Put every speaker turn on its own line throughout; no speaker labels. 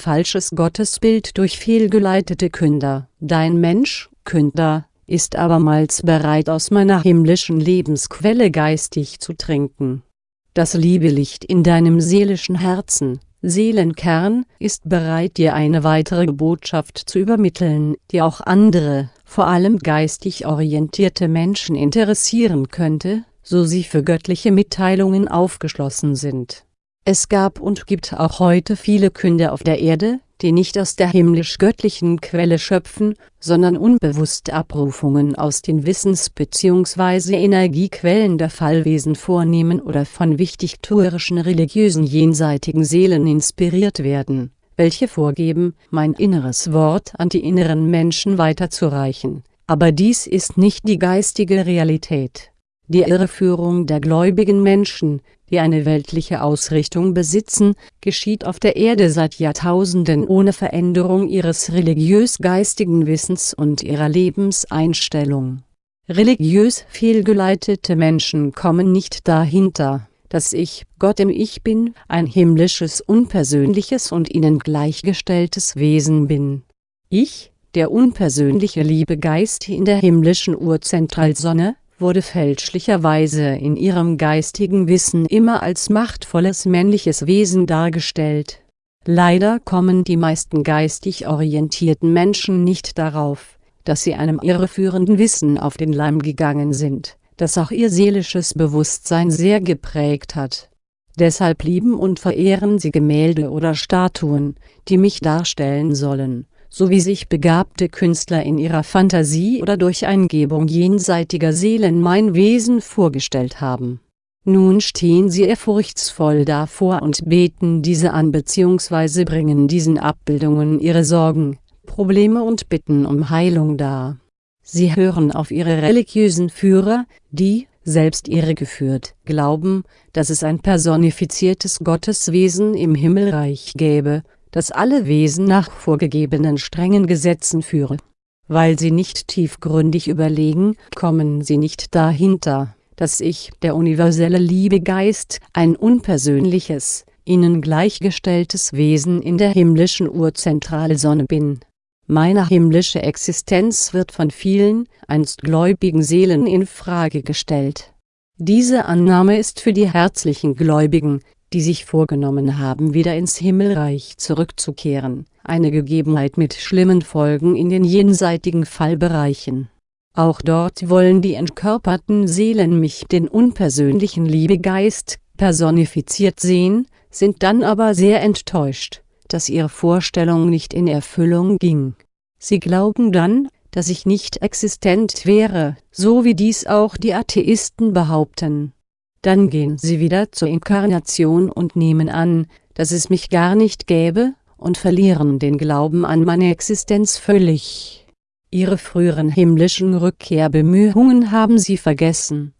falsches Gottesbild durch fehlgeleitete Künder. Dein Mensch, Künder, ist abermals bereit aus meiner himmlischen Lebensquelle geistig zu trinken. Das Liebelicht in deinem seelischen Herzen, Seelenkern, ist bereit dir eine weitere Botschaft zu übermitteln, die auch andere, vor allem geistig orientierte Menschen interessieren könnte, so sie für göttliche Mitteilungen aufgeschlossen sind. Es gab und gibt auch heute viele Künder auf der Erde, die nicht aus der himmlisch-göttlichen Quelle schöpfen, sondern unbewusst Abrufungen aus den Wissens- bzw. Energiequellen der Fallwesen vornehmen oder von wichtigtuerischen religiösen jenseitigen Seelen inspiriert werden, welche vorgeben, mein inneres Wort an die inneren Menschen weiterzureichen, aber dies ist nicht die geistige Realität. Die Irreführung der gläubigen Menschen, die eine weltliche Ausrichtung besitzen, geschieht auf der Erde seit Jahrtausenden ohne Veränderung ihres religiös-geistigen Wissens und ihrer Lebenseinstellung. Religiös fehlgeleitete Menschen kommen nicht dahinter, dass ich, Gott im Ich Bin, ein himmlisches, unpersönliches und ihnen gleichgestelltes Wesen bin. Ich, der unpersönliche Liebegeist in der himmlischen Urzentralsonne, wurde fälschlicherweise in ihrem geistigen Wissen immer als machtvolles männliches Wesen dargestellt. Leider kommen die meisten geistig orientierten Menschen nicht darauf, dass sie einem irreführenden Wissen auf den Leim gegangen sind, das auch ihr seelisches Bewusstsein sehr geprägt hat. Deshalb lieben und verehren sie Gemälde oder Statuen, die mich darstellen sollen, so wie sich begabte Künstler in ihrer Fantasie oder durch Eingebung jenseitiger Seelen mein Wesen vorgestellt haben. Nun stehen sie ehrfurchtsvoll davor und beten diese an bzw. bringen diesen Abbildungen ihre Sorgen, Probleme und Bitten um Heilung dar. Sie hören auf ihre religiösen Führer, die, selbst irregeführt, glauben, dass es ein personifiziertes Gotteswesen im Himmelreich gäbe, das alle Wesen nach vorgegebenen strengen Gesetzen führe. Weil sie nicht tiefgründig überlegen, kommen sie nicht dahinter, dass ich, der universelle Liebegeist, ein unpersönliches, ihnen gleichgestelltes Wesen in der himmlischen Urzentralsonne bin. Meine himmlische Existenz wird von vielen, einst gläubigen Seelen in Frage gestellt. Diese Annahme ist für die herzlichen Gläubigen, die sich vorgenommen haben wieder ins Himmelreich zurückzukehren, eine Gegebenheit mit schlimmen Folgen in den jenseitigen Fallbereichen. Auch dort wollen die entkörperten Seelen mich, den unpersönlichen Liebegeist, personifiziert sehen, sind dann aber sehr enttäuscht, dass ihre Vorstellung nicht in Erfüllung ging. Sie glauben dann, dass ich nicht existent wäre, so wie dies auch die Atheisten behaupten dann gehen sie wieder zur Inkarnation und nehmen an, dass es mich gar nicht gäbe, und verlieren den Glauben an meine Existenz völlig. Ihre früheren himmlischen Rückkehrbemühungen haben sie vergessen.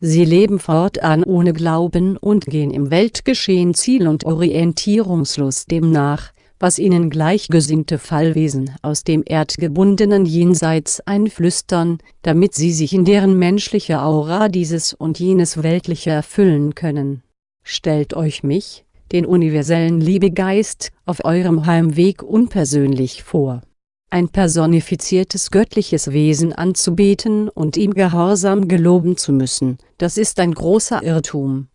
Sie leben fortan ohne Glauben und gehen im Weltgeschehen ziel- und orientierungslos dem nach, was ihnen gleichgesinnte Fallwesen aus dem erdgebundenen Jenseits einflüstern, damit sie sich in deren menschliche Aura dieses und jenes Weltliche erfüllen können. Stellt euch mich, den universellen Liebegeist, auf eurem Heimweg unpersönlich vor. Ein personifiziertes göttliches Wesen anzubeten und ihm gehorsam geloben zu müssen, das ist ein großer Irrtum.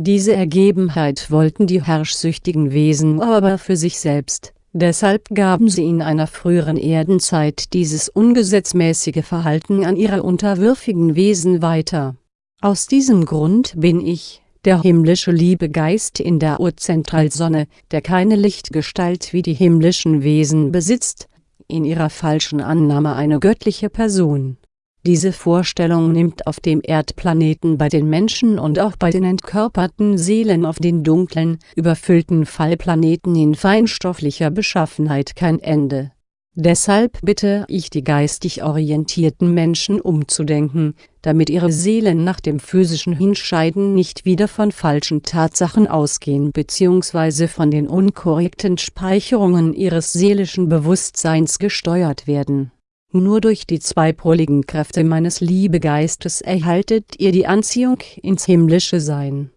Diese Ergebenheit wollten die herrschsüchtigen Wesen aber für sich selbst, deshalb gaben sie in einer früheren Erdenzeit dieses ungesetzmäßige Verhalten an ihre unterwürfigen Wesen weiter. Aus diesem Grund bin ich, der himmlische Liebegeist in der Urzentralsonne, der keine Lichtgestalt wie die himmlischen Wesen besitzt, in ihrer falschen Annahme eine göttliche Person diese Vorstellung nimmt auf dem Erdplaneten bei den Menschen und auch bei den entkörperten Seelen auf den dunklen, überfüllten Fallplaneten in feinstofflicher Beschaffenheit kein Ende. Deshalb bitte ich die geistig orientierten Menschen umzudenken, damit ihre Seelen nach dem physischen Hinscheiden nicht wieder von falschen Tatsachen ausgehen bzw. von den unkorrekten Speicherungen ihres seelischen Bewusstseins gesteuert werden nur durch die zweipoligen Kräfte meines Liebegeistes erhaltet ihr die Anziehung ins himmlische Sein.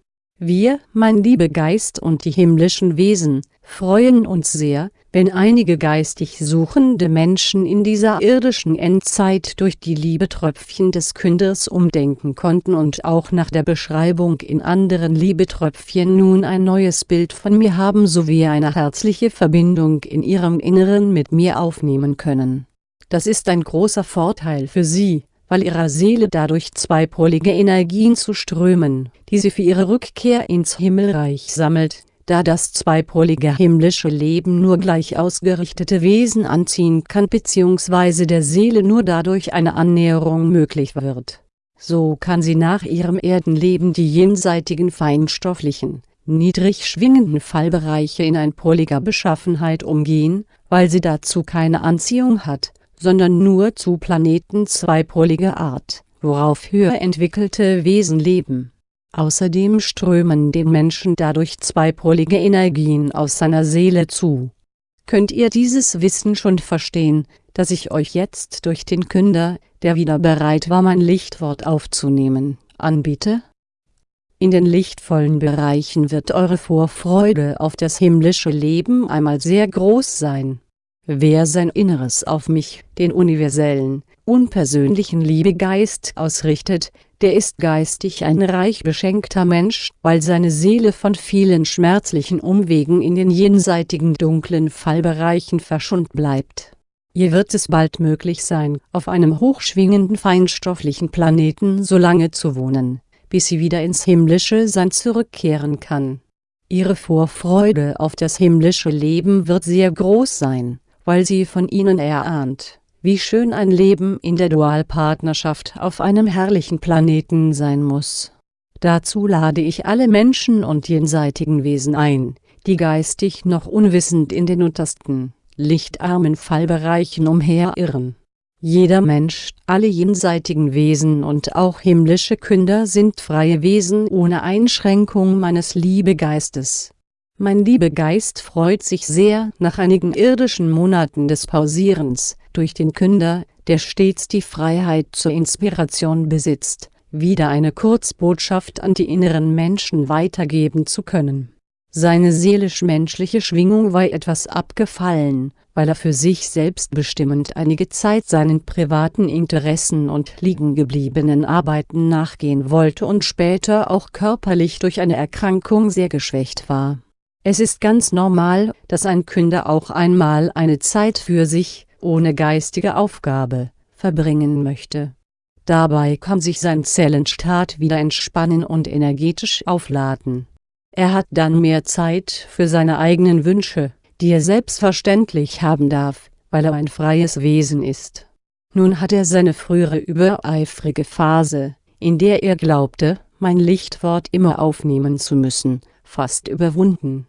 Wir, mein Liebegeist und die himmlischen Wesen, freuen uns sehr, wenn einige geistig suchende Menschen in dieser irdischen Endzeit durch die Liebetröpfchen des Künders umdenken konnten und auch nach der Beschreibung in anderen Liebetröpfchen nun ein neues Bild von mir haben sowie eine herzliche Verbindung in ihrem Inneren mit mir aufnehmen können. Das ist ein großer Vorteil für sie, weil ihrer Seele dadurch zweipolige Energien zu strömen, die sie für ihre Rückkehr ins Himmelreich sammelt, da das zweipolige himmlische Leben nur gleich ausgerichtete Wesen anziehen kann bzw. der Seele nur dadurch eine Annäherung möglich wird. So kann sie nach ihrem Erdenleben die jenseitigen feinstofflichen, niedrig schwingenden Fallbereiche in einpoliger Beschaffenheit umgehen, weil sie dazu keine Anziehung hat, sondern nur zu Planeten zweipoliger Art, worauf höher entwickelte Wesen leben Außerdem strömen dem Menschen dadurch zweipolige Energien aus seiner Seele zu. Könnt ihr dieses Wissen schon verstehen, das ich euch jetzt durch den Künder, der wieder bereit war mein Lichtwort aufzunehmen, anbiete? In den lichtvollen Bereichen wird eure Vorfreude auf das himmlische Leben einmal sehr groß sein. Wer sein Inneres auf mich, den universellen, unpersönlichen Liebegeist ausrichtet, der ist geistig ein reich beschenkter Mensch, weil seine Seele von vielen schmerzlichen Umwegen in den jenseitigen dunklen Fallbereichen verschont bleibt. Ihr wird es bald möglich sein, auf einem hochschwingenden feinstofflichen Planeten so lange zu wohnen, bis sie wieder ins himmlische Sein zurückkehren kann. Ihre Vorfreude auf das himmlische Leben wird sehr groß sein, weil sie von ihnen erahnt wie schön ein Leben in der Dualpartnerschaft auf einem herrlichen Planeten sein muss. Dazu lade ich alle Menschen und jenseitigen Wesen ein, die geistig noch unwissend in den untersten, lichtarmen Fallbereichen umherirren. Jeder Mensch, alle jenseitigen Wesen und auch himmlische Künder sind freie Wesen ohne Einschränkung meines Liebegeistes mein Liebegeist freut sich sehr nach einigen irdischen Monaten des Pausierens, durch den Künder, der stets die Freiheit zur Inspiration besitzt, wieder eine Kurzbotschaft an die inneren Menschen weitergeben zu können. Seine seelisch-menschliche Schwingung war etwas abgefallen, weil er für sich selbstbestimmend einige Zeit seinen privaten Interessen und liegengebliebenen Arbeiten nachgehen wollte und später auch körperlich durch eine Erkrankung sehr geschwächt war es ist ganz normal, dass ein Künder auch einmal eine Zeit für sich, ohne geistige Aufgabe, verbringen möchte. Dabei kann sich sein Zellenstaat wieder entspannen und energetisch aufladen. Er hat dann mehr Zeit für seine eigenen Wünsche, die er selbstverständlich haben darf, weil er ein freies Wesen ist. Nun hat er seine frühere übereifrige Phase, in der er glaubte, mein Lichtwort immer aufnehmen zu müssen, fast überwunden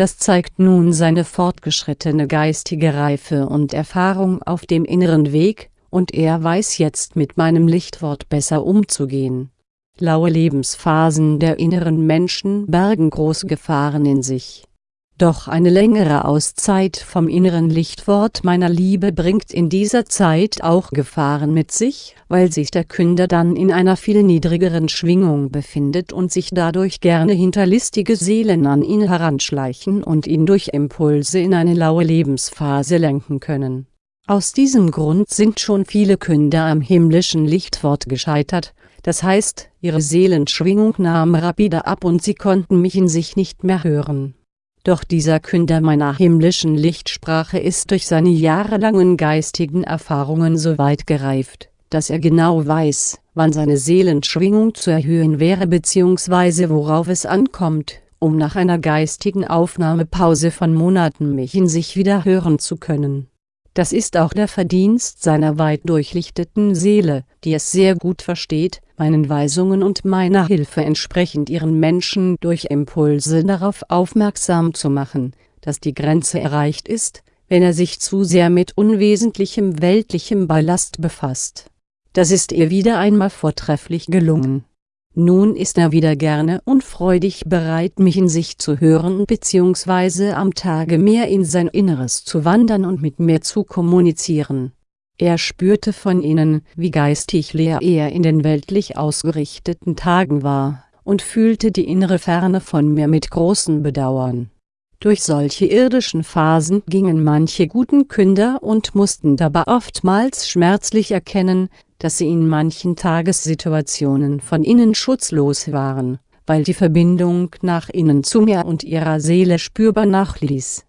das zeigt nun seine fortgeschrittene geistige Reife und Erfahrung auf dem inneren Weg, und er weiß jetzt mit meinem Lichtwort besser umzugehen. Laue Lebensphasen der inneren Menschen bergen große Gefahren in sich doch eine längere Auszeit vom inneren Lichtwort meiner Liebe bringt in dieser Zeit auch Gefahren mit sich, weil sich der Künder dann in einer viel niedrigeren Schwingung befindet und sich dadurch gerne hinterlistige Seelen an ihn heranschleichen und ihn durch Impulse in eine laue Lebensphase lenken können. Aus diesem Grund sind schon viele Künder am himmlischen Lichtwort gescheitert, das heißt, ihre Seelenschwingung nahm rapide ab und sie konnten mich in sich nicht mehr hören doch dieser Künder meiner himmlischen Lichtsprache ist durch seine jahrelangen geistigen Erfahrungen so weit gereift, dass er genau weiß, wann seine Seelenschwingung zu erhöhen wäre bzw. worauf es ankommt, um nach einer geistigen Aufnahmepause von Monaten mich in sich wieder hören zu können das ist auch der Verdienst seiner weit durchlichteten Seele, die es sehr gut versteht, meinen Weisungen und meiner Hilfe entsprechend ihren Menschen durch Impulse darauf aufmerksam zu machen, dass die Grenze erreicht ist, wenn er sich zu sehr mit unwesentlichem weltlichem Ballast befasst. Das ist ihr wieder einmal vortrefflich gelungen nun ist er wieder gerne und freudig bereit mich in sich zu hören bzw. am Tage mehr in sein Inneres zu wandern und mit mir zu kommunizieren. Er spürte von innen, wie geistig leer er in den weltlich ausgerichteten Tagen war, und fühlte die innere Ferne von mir mit großem Bedauern. Durch solche irdischen Phasen gingen manche guten Künder und mussten dabei oftmals schmerzlich erkennen, dass sie in manchen Tagessituationen von innen schutzlos waren, weil die Verbindung nach innen zu mir und ihrer Seele spürbar nachließ.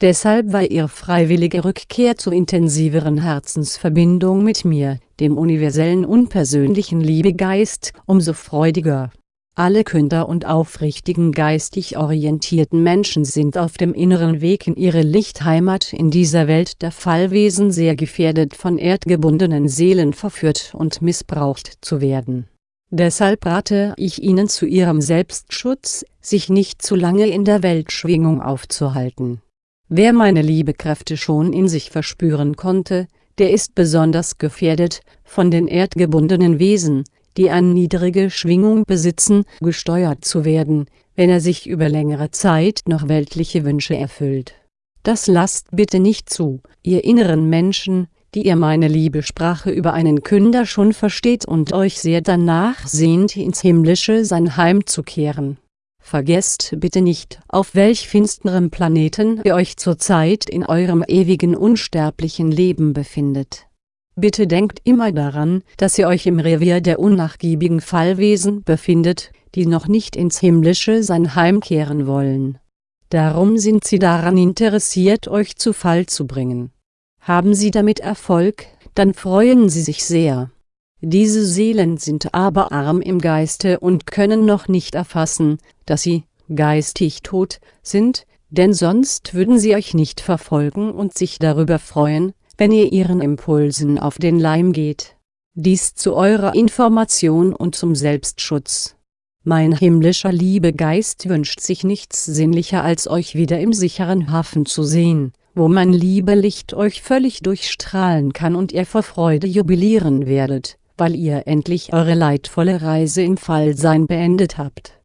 Deshalb war ihr freiwillige Rückkehr zur intensiveren Herzensverbindung mit mir, dem universellen unpersönlichen Liebegeist, umso freudiger. Alle Künder und aufrichtigen geistig orientierten Menschen sind auf dem inneren Weg in ihre Lichtheimat in dieser Welt der Fallwesen sehr gefährdet von erdgebundenen Seelen verführt und missbraucht zu werden. Deshalb rate ich Ihnen zu Ihrem Selbstschutz, sich nicht zu lange in der Weltschwingung aufzuhalten. Wer meine Liebekräfte schon in sich verspüren konnte, der ist besonders gefährdet, von den erdgebundenen Wesen, die eine niedrige Schwingung besitzen, gesteuert zu werden, wenn er sich über längere Zeit noch weltliche Wünsche erfüllt. Das lasst bitte nicht zu, ihr inneren Menschen, die ihr meine Liebesprache über einen Künder schon versteht und euch sehr danach sehnt ins himmlische sein heimzukehren. Vergesst bitte nicht, auf welch finsterem Planeten ihr euch zurzeit in eurem ewigen unsterblichen Leben befindet Bitte denkt immer daran, dass ihr euch im Revier der unnachgiebigen Fallwesen befindet, die noch nicht ins himmlische Sein heimkehren wollen. Darum sind sie daran interessiert euch zu Fall zu bringen. Haben sie damit Erfolg, dann freuen sie sich sehr. Diese Seelen sind aber arm im Geiste und können noch nicht erfassen, dass sie, geistig tot, sind, denn sonst würden sie euch nicht verfolgen und sich darüber freuen, wenn ihr ihren Impulsen auf den Leim geht. Dies zu eurer Information und zum Selbstschutz. Mein himmlischer Liebegeist wünscht sich nichts sinnlicher als euch wieder im sicheren Hafen zu sehen, wo mein Liebelicht euch völlig durchstrahlen kann und ihr vor Freude jubilieren werdet, weil ihr endlich eure leidvolle Reise im Fallsein beendet habt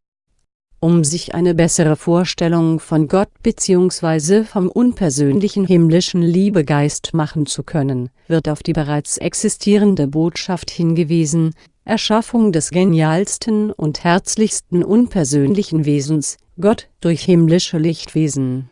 um sich eine bessere Vorstellung von Gott bzw. vom unpersönlichen himmlischen Liebegeist machen zu können, wird auf die bereits existierende Botschaft hingewiesen, Erschaffung des genialsten und herzlichsten unpersönlichen Wesens, Gott durch himmlische Lichtwesen